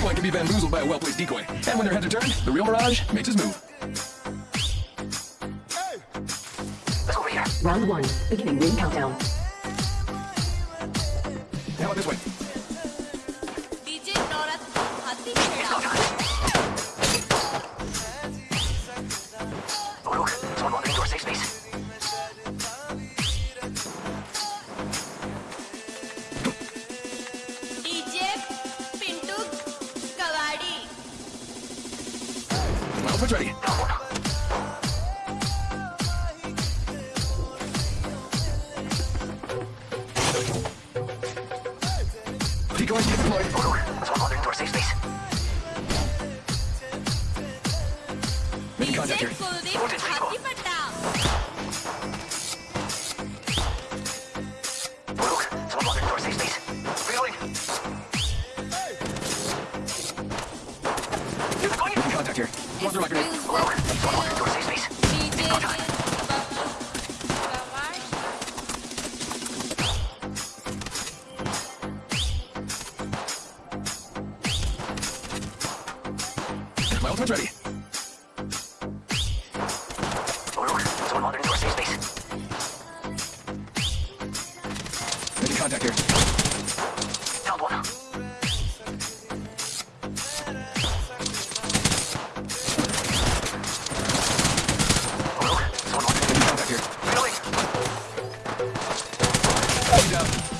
Anyone can be bamboozled by a well-placed decoy. And when their heads are turned, the real Mirage makes his move. Here. Round one, beginning ring countdown. Enemy contact here. Voltage One through my grenade. My ultimate's ready. Reloading.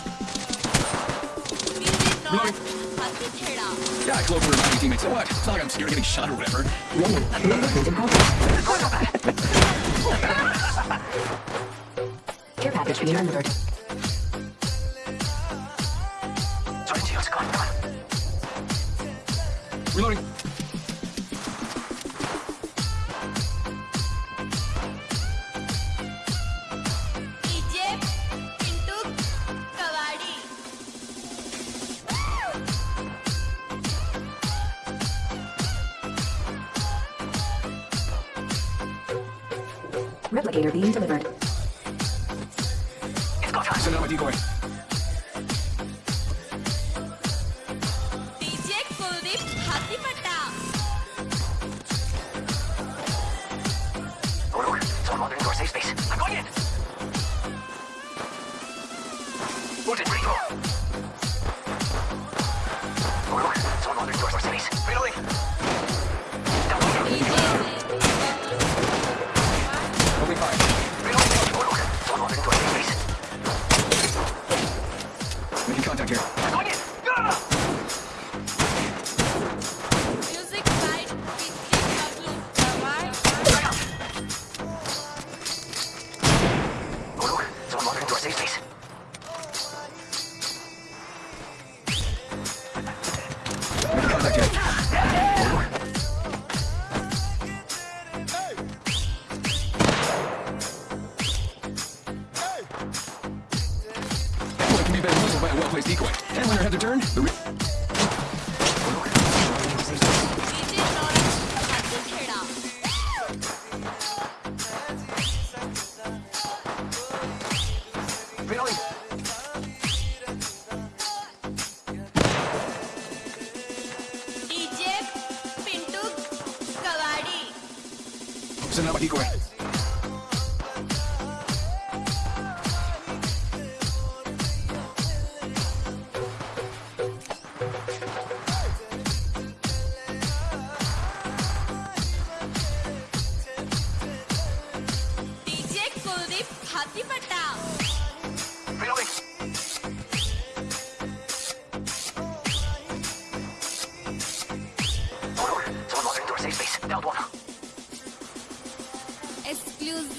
Yeah, I close for my teammates. So what? It's not like I'm scared of getting shot or whatever. Care package being delivered. Replicator being delivered. It's go time. Send out my decoy. Ah! by a well-placed decoy. And when had their turn, the... Pintu Kawadi. Sana ba decoy?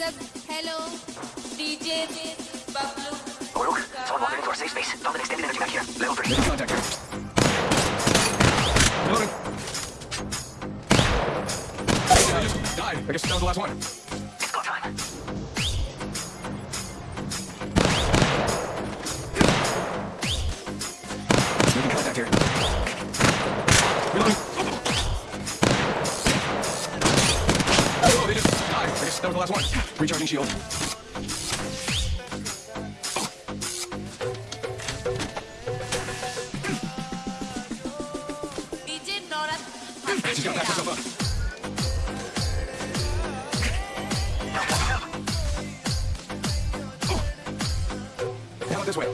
up. Hello. DJ Bablu. Oruk, oh, someone wandered into our safe space. Found extended energy back here. Level 3. Contact her. Loading. I oh, just died. I guess that was the last one. It's go time. Making contact here. That was the last one. Recharging shield. DJ Just gotta patch myself up. How about this way?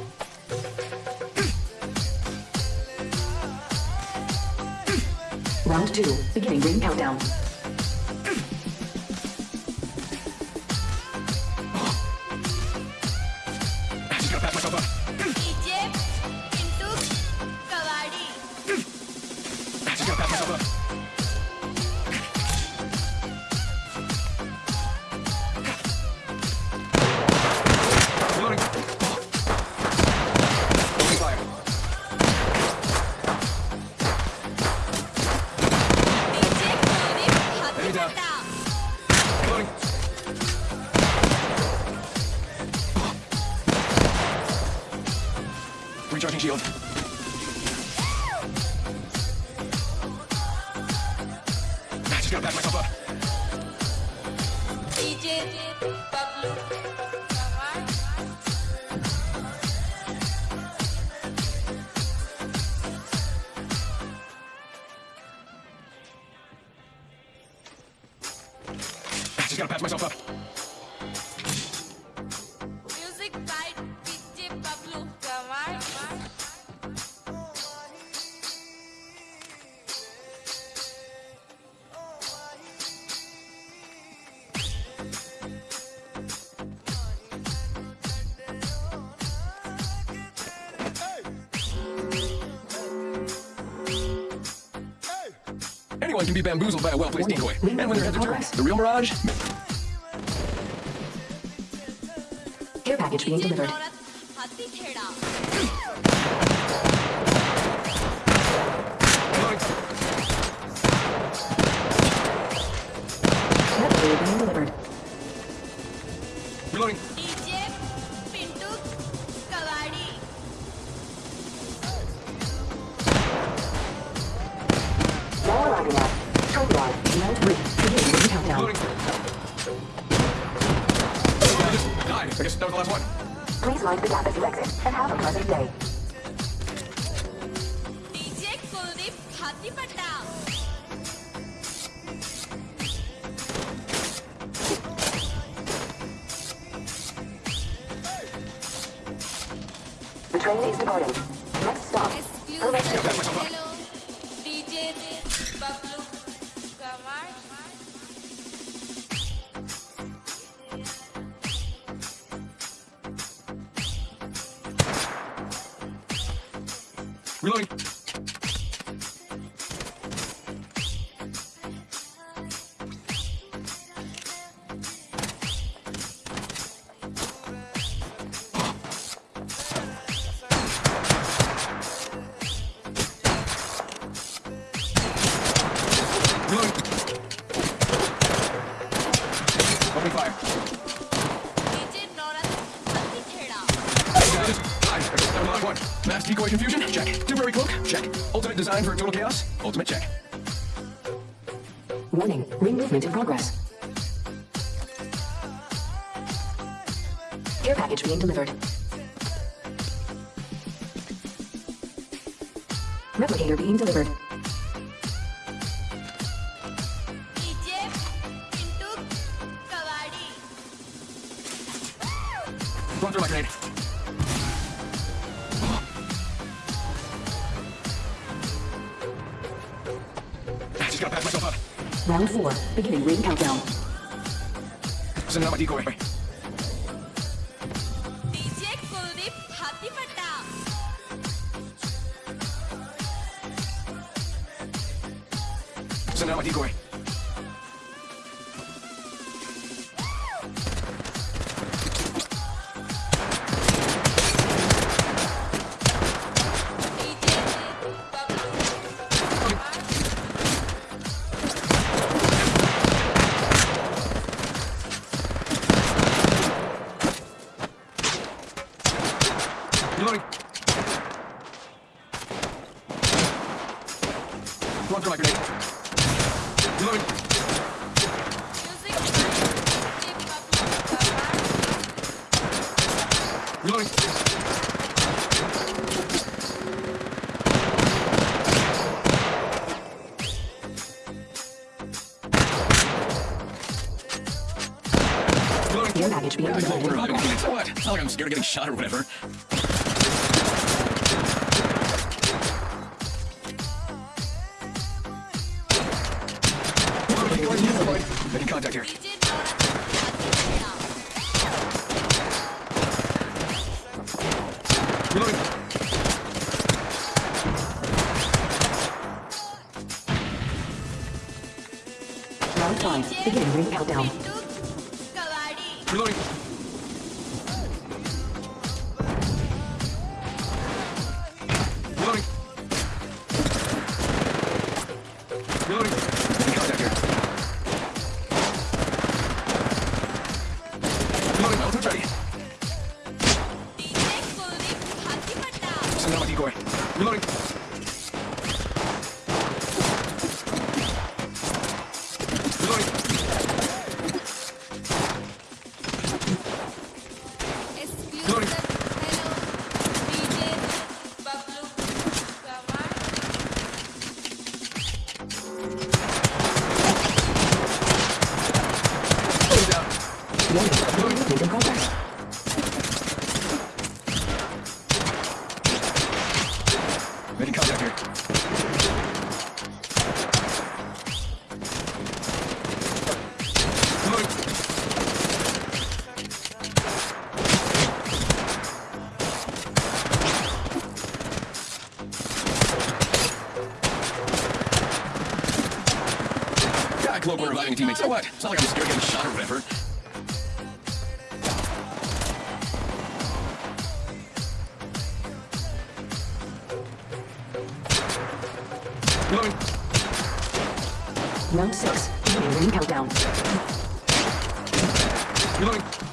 Round two, beginning ring countdown. Just gotta patch myself up. DJ Bablu Anyone can be bamboozled by a well-placed decoy. And when their heads are turned, the real Mirage Care package being delivered. Mind the as exit, and have a pleasant day. Reloading. Check. Ultimate design for total chaos? Ultimate check. Warning, ring movement in progress. Care package being delivered. Replicator being delivered. Round 4, beginning ring countdown. Send out my decoy. Send out my decoy. Your baggage being not like I'm scared of getting shot or whatever. Beginning ring countdown. Reloading. Reloading. Reloading. Get out of here. Yeah, cloak we're reviving teammates. So what? It's not like I'm scared of getting shot or whatever. Reloading. Round six. Ring countdown. Reloading.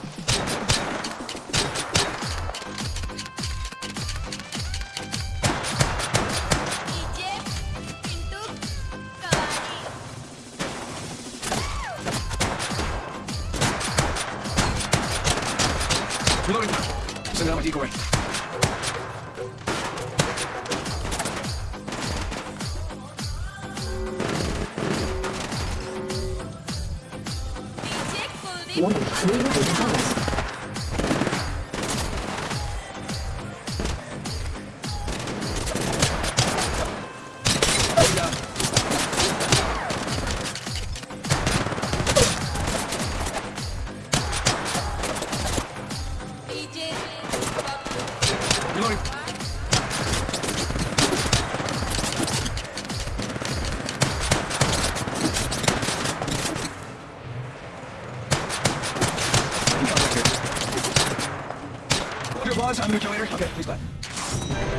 我每次都以为我是 Your. I'm the calculator. Okay, please clap.